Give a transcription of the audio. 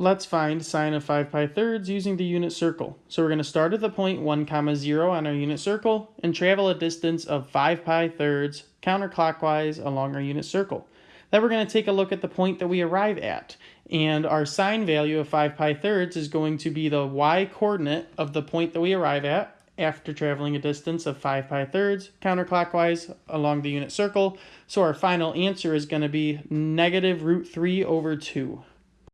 let's find sine of 5 pi thirds using the unit circle. So we're going to start at the point 1 comma 0 on our unit circle and travel a distance of 5 pi thirds counterclockwise along our unit circle. Then we're going to take a look at the point that we arrive at. And our sine value of 5 pi thirds is going to be the y coordinate of the point that we arrive at after traveling a distance of 5 pi thirds counterclockwise along the unit circle. So our final answer is going to be negative root 3 over 2.